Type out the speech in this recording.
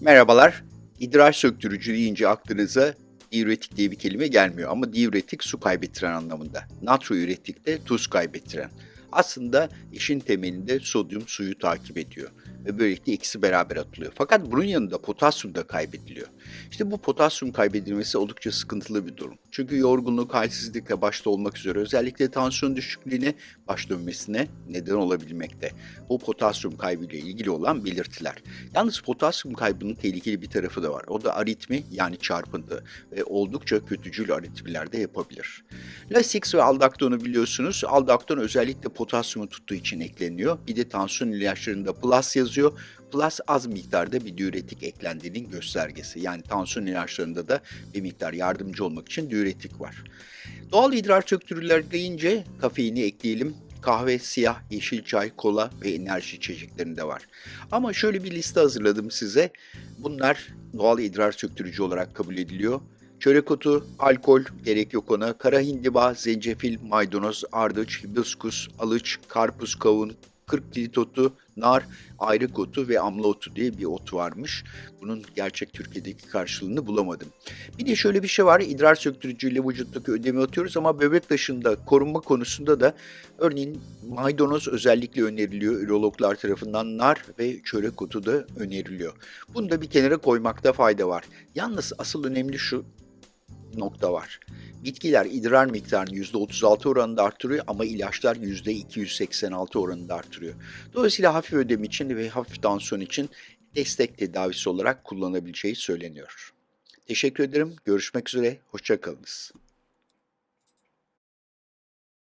Merhabalar. İdrar söktürücü deyince aklınıza diüretik diye bir kelime gelmiyor ama diüretik su kaybettiren anlamında. Natriüretik de tuz kaybettiren. Aslında işin temelinde sodyum suyu takip ediyor ve böylelikle ikisi beraber atılıyor. Fakat bunun yanında potasyum da kaybediliyor. İşte bu potasyum kaybedilmesi oldukça sıkıntılı bir durum. Çünkü yorgunluk, halsizlikle başta olmak üzere özellikle tansiyon düşüklüğüne baş dönmesine neden olabilmekte. Bu potasyum kaybıyla ilgili olan belirtiler. Yalnız potasyum kaybının tehlikeli bir tarafı da var. O da aritmi yani çarpıntı ve oldukça kötücül aritmiler de yapabilir. Lasix ve aldakton'u biliyorsunuz. Aldakton özellikle potasyumu tuttuğu için ekleniyor. Bir de tansiyon ilaçlarında plus yazıyor. Plus az miktarda bir diüretik eklendiğinin göstergesi. Yani tansiyon ilaçlarında da bir miktar yardımcı olmak için diüretik var. Doğal idrar söktürüler deyince kafeini ekleyelim. Kahve, siyah, yeşil çay, kola ve enerji içeceklerinde var. Ama şöyle bir liste hazırladım size. Bunlar doğal idrar söktürücü olarak kabul ediliyor. Çörek otu, alkol, gerek yok ona, kara hindiba, zencefil, maydanoz, ardıç, hibiskus, alıç, karpuz, kavun, 40 kilit otu, nar, ayrık otu ve amla otu diye bir ot varmış. Bunun gerçek Türkiye'deki karşılığını bulamadım. Bir de şöyle bir şey var, idrar söktürücüyle vücuttaki ödemi atıyoruz ama bebek taşında korunma konusunda da örneğin maydanoz özellikle öneriliyor ürologlar tarafından, nar ve çörek otu da öneriliyor. Bunu da bir kenara koymakta fayda var. Yalnız asıl önemli şu nokta var. Bitkiler idrar miktarını %36 oranında arttırıyor ama ilaçlar %286 oranında arttırıyor. Dolayısıyla hafif ödem için ve hafif tansiyon için destek tedavisi olarak kullanabileceği söyleniyor. Teşekkür ederim. Görüşmek üzere. Hoşçakalınız.